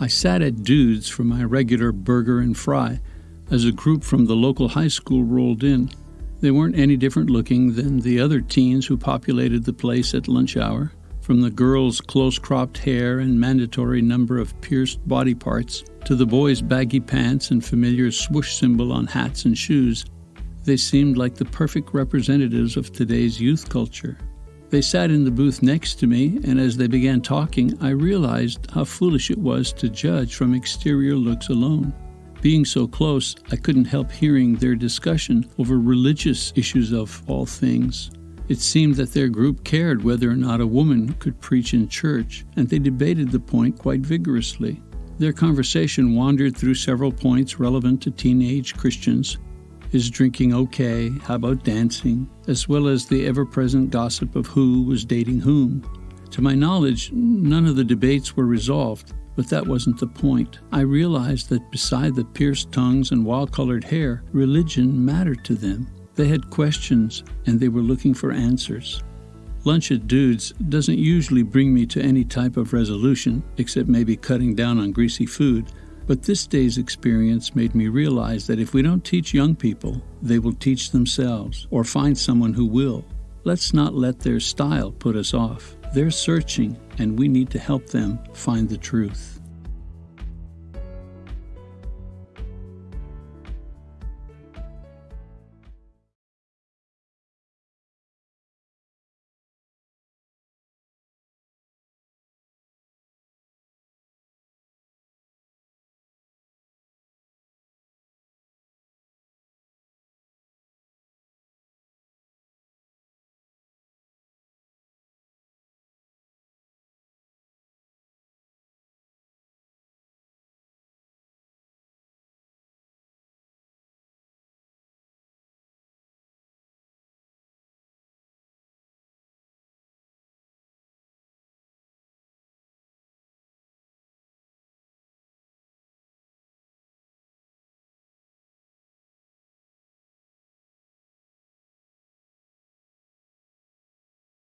I sat at Dudes for my regular burger and fry as a group from the local high school rolled in. They weren't any different looking than the other teens who populated the place at lunch hour, from the girls' close cropped hair and mandatory number of pierced body parts to the boys' baggy pants and familiar swoosh symbol on hats and shoes. They seemed like the perfect representatives of today's youth culture. They sat in the booth next to me, and as they began talking, I realized how foolish it was to judge from exterior looks alone. Being so close, I couldn't help hearing their discussion over religious issues of all things. It seemed that their group cared whether or not a woman could preach in church, and they debated the point quite vigorously. Their conversation wandered through several points relevant to teenage Christians. Is drinking okay? How about dancing? As well as the ever present gossip of who was dating whom. To my knowledge, none of the debates were resolved, but that wasn't the point. I realized that beside the pierced tongues and wild colored hair, religion mattered to them. They had questions and they were looking for answers. Lunch at Dudes doesn't usually bring me to any type of resolution, except maybe cutting down on greasy food. But this day's experience made me realize that if we don't teach young people, they will teach themselves or find someone who will. Let's not let their style put us off. They're searching, and we need to help them find the truth.